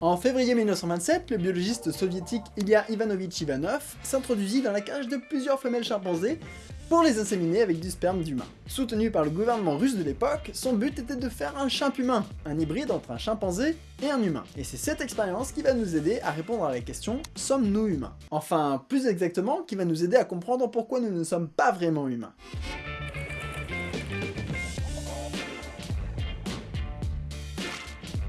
En février 1927, le biologiste soviétique Ilya Ivanovitch Ivanov s'introduisit dans la cage de plusieurs femelles chimpanzés pour les inséminer avec du sperme d'humain. Soutenu par le gouvernement russe de l'époque, son but était de faire un chimp humain, un hybride entre un chimpanzé et un humain. Et c'est cette expérience qui va nous aider à répondre à la question « Sommes-nous humains ?» Enfin, plus exactement, qui va nous aider à comprendre pourquoi nous ne sommes pas vraiment humains.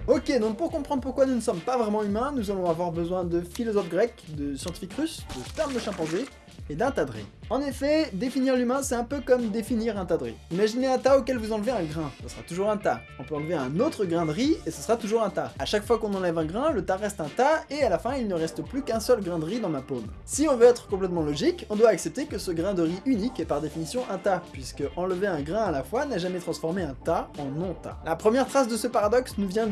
Ok, donc pour comprendre pourquoi nous ne sommes pas vraiment humains, nous allons avoir besoin de philosophes grecs, de scientifiques russes, de sperme de chimpanzé, et d'un tas de riz. En effet, définir l'humain, c'est un peu comme définir un tas de riz. Imaginez un tas auquel vous enlevez un grain, ce sera toujours un tas. On peut enlever un autre grain de riz, et ce sera toujours un tas. À chaque fois qu'on enlève un grain, le tas reste un tas, et à la fin, il ne reste plus qu'un seul grain de riz dans ma paume. Si on veut être complètement logique, on doit accepter que ce grain de riz unique est par définition un tas, puisque enlever un grain à la fois n'a jamais transformé un tas en non-tas. La première trace de ce paradoxe nous vient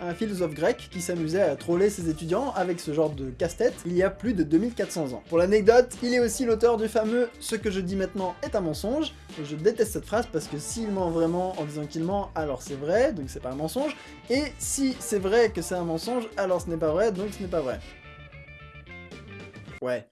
un philosophe grec qui s'amusait à troller ses étudiants avec ce genre de casse-tête il y a plus de 2400 ans. Pour l'anecdote, il est aussi l'auteur du fameux « ce que je dis maintenant est un mensonge », je déteste cette phrase parce que s'il ment vraiment en disant qu'il ment, alors c'est vrai, donc c'est pas un mensonge, et si c'est vrai que c'est un mensonge, alors ce n'est pas vrai, donc ce n'est pas vrai. Ouais.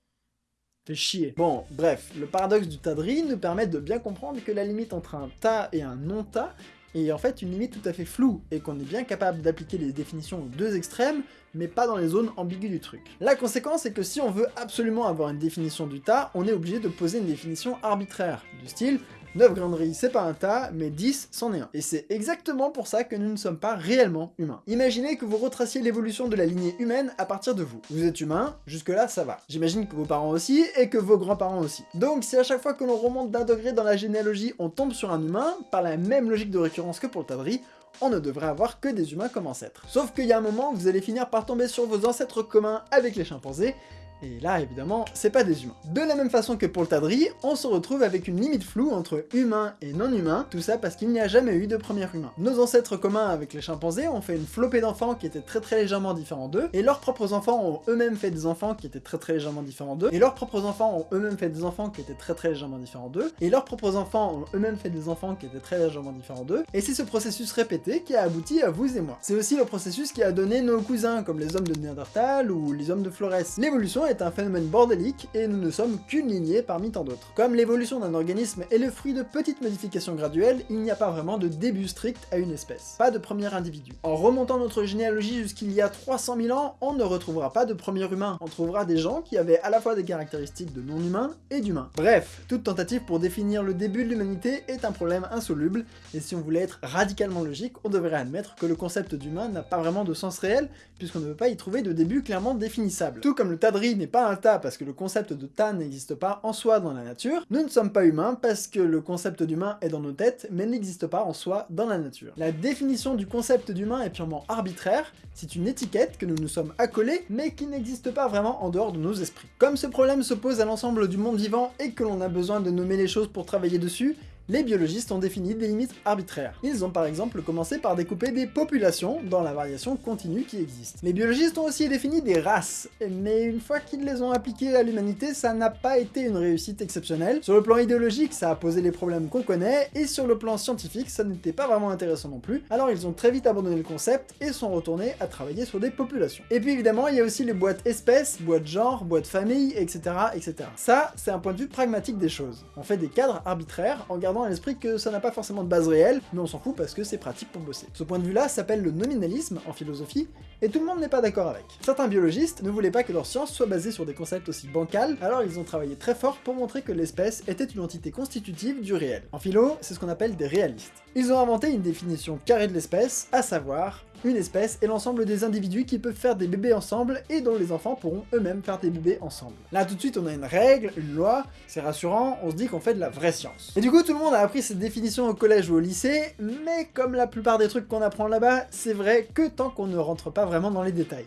Fait chier. Bon, bref, le paradoxe du tas de riz nous permet de bien comprendre que la limite entre un tas et un non-tas est en fait une limite tout à fait floue, et qu'on est bien capable d'appliquer les définitions aux deux extrêmes, mais pas dans les zones ambiguës du truc. La conséquence est que si on veut absolument avoir une définition du tas, on est obligé de poser une définition arbitraire, du style 9 grains de riz, c'est pas un tas, mais 10, c'en est un. Et c'est exactement pour ça que nous ne sommes pas réellement humains. Imaginez que vous retraciez l'évolution de la lignée humaine à partir de vous. Vous êtes humain, jusque-là ça va. J'imagine que vos parents aussi, et que vos grands-parents aussi. Donc si à chaque fois que l'on remonte d'un degré dans la généalogie, on tombe sur un humain, par la même logique de récurrence que pour le tas de riz, on ne devrait avoir que des humains comme ancêtres. Sauf qu'il y a un moment, vous allez finir par tomber sur vos ancêtres communs avec les chimpanzés, et là, évidemment, c'est pas des humains. De la même façon que pour le tadri, on se retrouve avec une limite floue entre humain et non-humain, tout ça parce qu'il n'y a jamais eu de premier humain. Nos ancêtres communs avec les chimpanzés ont fait une flopée d'enfants qui étaient très très légèrement différents d'eux, et leurs propres enfants ont eux-mêmes fait des enfants qui étaient très très légèrement différents d'eux, et leurs propres enfants ont eux-mêmes fait des enfants qui étaient très très légèrement différents d'eux, et leurs propres enfants ont eux-mêmes fait des enfants qui étaient très légèrement différents d'eux, et c'est ce processus répété qui a abouti à vous et moi. C'est aussi le processus qui a donné nos cousins, comme les hommes de Néandertal ou les hommes de Flores. L'évolution est un phénomène bordélique, et nous ne sommes qu'une lignée parmi tant d'autres. Comme l'évolution d'un organisme est le fruit de petites modifications graduelles, il n'y a pas vraiment de début strict à une espèce. Pas de premier individu. En remontant notre généalogie jusqu'il y a 300 000 ans, on ne retrouvera pas de premier humain. On trouvera des gens qui avaient à la fois des caractéristiques de non-humains et d'humains. Bref, toute tentative pour définir le début de l'humanité est un problème insoluble, et si on voulait être radicalement logique, on devrait admettre que le concept d'humain n'a pas vraiment de sens réel, puisqu'on ne peut pas y trouver de début clairement définissable. Tout comme le tas de riz n'est pas un tas parce que le concept de tas n'existe pas en soi dans la nature, nous ne sommes pas humains parce que le concept d'humain est dans nos têtes, mais n'existe pas en soi dans la nature. La définition du concept d'humain est purement arbitraire, c'est une étiquette que nous nous sommes accolés, mais qui n'existe pas vraiment en dehors de nos esprits. Comme ce problème se pose à l'ensemble du monde vivant et que l'on a besoin de nommer les choses pour travailler dessus, les biologistes ont défini des limites arbitraires. Ils ont par exemple commencé par découper des populations dans la variation continue qui existe. Les biologistes ont aussi défini des races, mais une fois qu'ils les ont appliquées à l'humanité, ça n'a pas été une réussite exceptionnelle. Sur le plan idéologique, ça a posé les problèmes qu'on connaît, et sur le plan scientifique, ça n'était pas vraiment intéressant non plus, alors ils ont très vite abandonné le concept et sont retournés à travailler sur des populations. Et puis évidemment, il y a aussi les boîtes espèces, boîtes genre, boîtes famille, etc. etc. Ça, c'est un point de vue pragmatique des choses. On fait des cadres arbitraires en gardant à l'esprit que ça n'a pas forcément de base réelle, mais on s'en fout parce que c'est pratique pour bosser. Ce point de vue-là s'appelle le nominalisme en philosophie, et tout le monde n'est pas d'accord avec. Certains biologistes ne voulaient pas que leur science soit basée sur des concepts aussi bancals, alors ils ont travaillé très fort pour montrer que l'espèce était une entité constitutive du réel. En philo, c'est ce qu'on appelle des réalistes. Ils ont inventé une définition carrée de l'espèce, à savoir une espèce est l'ensemble des individus qui peuvent faire des bébés ensemble et dont les enfants pourront eux-mêmes faire des bébés ensemble. Là tout de suite on a une règle, une loi, c'est rassurant, on se dit qu'on fait de la vraie science. Et du coup tout le monde a appris cette définition au collège ou au lycée, mais comme la plupart des trucs qu'on apprend là-bas, c'est vrai que tant qu'on ne rentre pas vraiment dans les détails.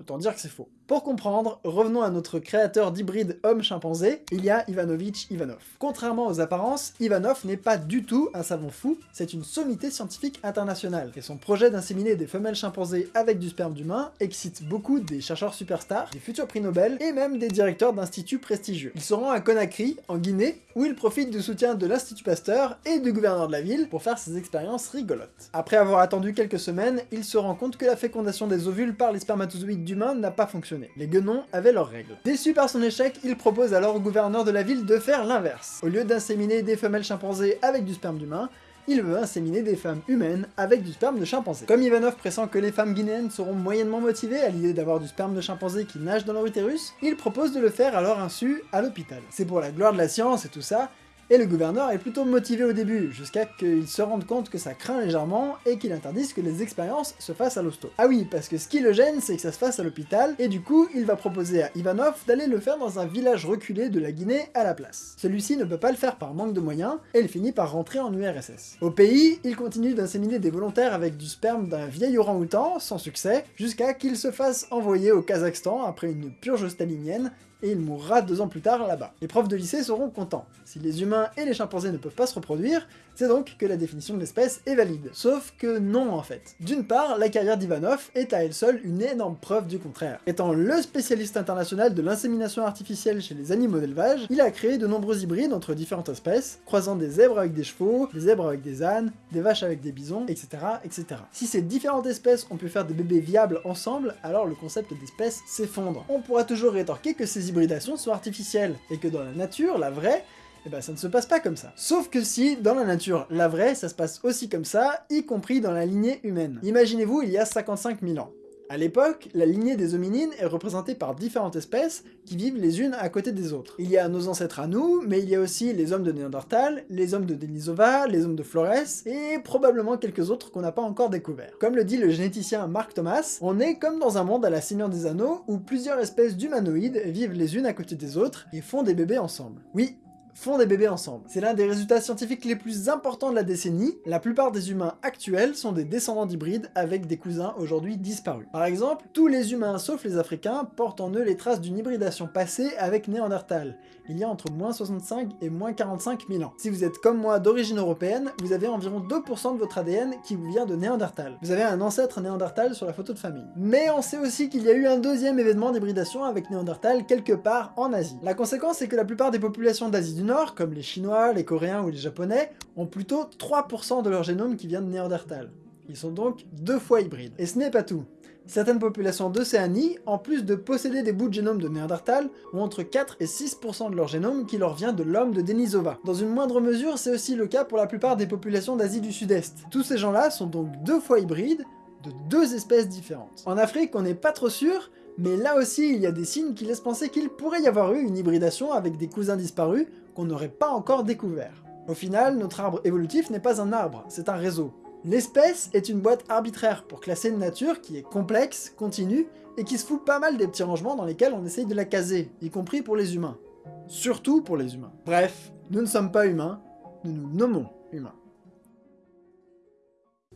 Autant dire que c'est faux. Pour comprendre, revenons à notre créateur d'hybride homme-chimpanzé, il y a Ivanovich Ivanov. Contrairement aux apparences, Ivanov n'est pas du tout un savant fou, c'est une sommité scientifique internationale, et son projet d'inséminer des femelles chimpanzés avec du sperme d'humain excite beaucoup des chercheurs superstars, des futurs prix Nobel, et même des directeurs d'instituts prestigieux. Il se rend à Conakry, en Guinée, où il profite du soutien de l'Institut Pasteur et du gouverneur de la ville pour faire ses expériences rigolotes. Après avoir attendu quelques semaines, il se rend compte que la fécondation des ovules par les spermatozoïdes d'humains n'a pas fonctionné les guenons avaient leurs règles. Déçu par son échec, il propose alors au gouverneur de la ville de faire l'inverse. Au lieu d'inséminer des femelles chimpanzés avec du sperme d'humain, il veut inséminer des femmes humaines avec du sperme de chimpanzé. Comme Ivanov pressent que les femmes guinéennes seront moyennement motivées à l'idée d'avoir du sperme de chimpanzé qui nage dans leur utérus, il propose de le faire à leur insu à l'hôpital. C'est pour la gloire de la science et tout ça, et le gouverneur est plutôt motivé au début, jusqu'à qu'il se rende compte que ça craint légèrement et qu'il interdise que les expériences se fassent à l'hosto. Ah oui, parce que ce qui le gêne, c'est que ça se fasse à l'hôpital, et du coup, il va proposer à Ivanov d'aller le faire dans un village reculé de la Guinée à la place. Celui-ci ne peut pas le faire par manque de moyens, et il finit par rentrer en URSS. Au pays, il continue d'inséminer des volontaires avec du sperme d'un vieil orang-outan, sans succès, jusqu'à qu'il se fasse envoyer au Kazakhstan après une purge stalinienne, et il mourra deux ans plus tard là-bas. Les profs de lycée seront contents. Si les humains et les chimpanzés ne peuvent pas se reproduire, c'est donc que la définition de l'espèce est valide. Sauf que non en fait. D'une part, la carrière d'Ivanov est à elle seule une énorme preuve du contraire. Étant le spécialiste international de l'insémination artificielle chez les animaux d'élevage, il a créé de nombreux hybrides entre différentes espèces, croisant des zèbres avec des chevaux, des zèbres avec des ânes, des vaches avec des bisons, etc. etc. Si ces différentes espèces ont pu faire des bébés viables ensemble, alors le concept d'espèce s'effondre. On pourra toujours rétorquer que ces hybridations sont artificielles, et que dans la nature, la vraie, eh ben ça ne se passe pas comme ça. Sauf que si, dans la nature, la vraie, ça se passe aussi comme ça, y compris dans la lignée humaine. Imaginez-vous il y a 55 000 ans. À l'époque, la lignée des hominines est représentée par différentes espèces qui vivent les unes à côté des autres. Il y a nos ancêtres à nous, mais il y a aussi les hommes de Néandertal, les hommes de Denisova, les hommes de Flores, et probablement quelques autres qu'on n'a pas encore découverts. Comme le dit le généticien Mark Thomas, on est comme dans un monde à la Seigneur des Anneaux où plusieurs espèces d'humanoïdes vivent les unes à côté des autres et font des bébés ensemble. Oui, font des bébés ensemble. C'est l'un des résultats scientifiques les plus importants de la décennie. La plupart des humains actuels sont des descendants d'hybrides avec des cousins aujourd'hui disparus. Par exemple, tous les humains sauf les africains portent en eux les traces d'une hybridation passée avec Néandertal, il y a entre moins 65 et moins 45 000 ans. Si vous êtes comme moi d'origine européenne, vous avez environ 2% de votre ADN qui vous vient de Néandertal. Vous avez un ancêtre Néandertal sur la photo de famille. Mais on sait aussi qu'il y a eu un deuxième événement d'hybridation avec Néandertal quelque part en Asie. La conséquence est que la plupart des populations d'Asie du Nord, comme les Chinois, les Coréens ou les Japonais, ont plutôt 3% de leur génome qui vient de Néandertal. Ils sont donc deux fois hybrides. Et ce n'est pas tout. Certaines populations d'Océanie, en plus de posséder des bouts de génome de Néandertal, ont entre 4 et 6% de leur génome qui leur vient de l'homme de Denisova. Dans une moindre mesure, c'est aussi le cas pour la plupart des populations d'Asie du Sud-Est. Tous ces gens-là sont donc deux fois hybrides, de deux espèces différentes. En Afrique, on n'est pas trop sûr, mais là aussi il y a des signes qui laissent penser qu'il pourrait y avoir eu une hybridation avec des cousins disparus qu'on n'aurait pas encore découvert. Au final, notre arbre évolutif n'est pas un arbre, c'est un réseau. L'espèce est une boîte arbitraire pour classer une nature qui est complexe, continue, et qui se fout pas mal des petits rangements dans lesquels on essaye de la caser, y compris pour les humains. Surtout pour les humains. Bref, nous ne sommes pas humains, nous nous nommons humains.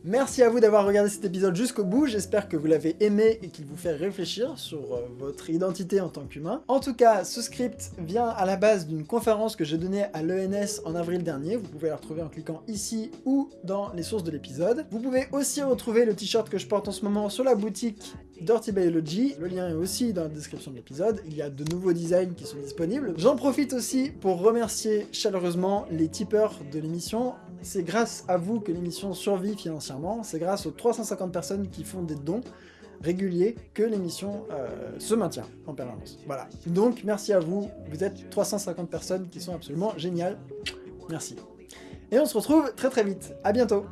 Merci à vous d'avoir regardé cet épisode jusqu'au bout, j'espère que vous l'avez aimé et qu'il vous fait réfléchir sur euh, votre identité en tant qu'humain. En tout cas, ce script vient à la base d'une conférence que j'ai donnée à l'ENS en avril dernier, vous pouvez la retrouver en cliquant ici ou dans les sources de l'épisode. Vous pouvez aussi retrouver le t-shirt que je porte en ce moment sur la boutique Dirty Biology, le lien est aussi dans la description de l'épisode, il y a de nouveaux designs qui sont disponibles. J'en profite aussi pour remercier chaleureusement les tipeurs de l'émission, c'est grâce à vous que l'émission survit financièrement, c'est grâce aux 350 personnes qui font des dons réguliers que l'émission euh, se maintient en permanence. Voilà. Donc merci à vous, vous êtes 350 personnes qui sont absolument géniales. Merci. Et on se retrouve très très vite. À bientôt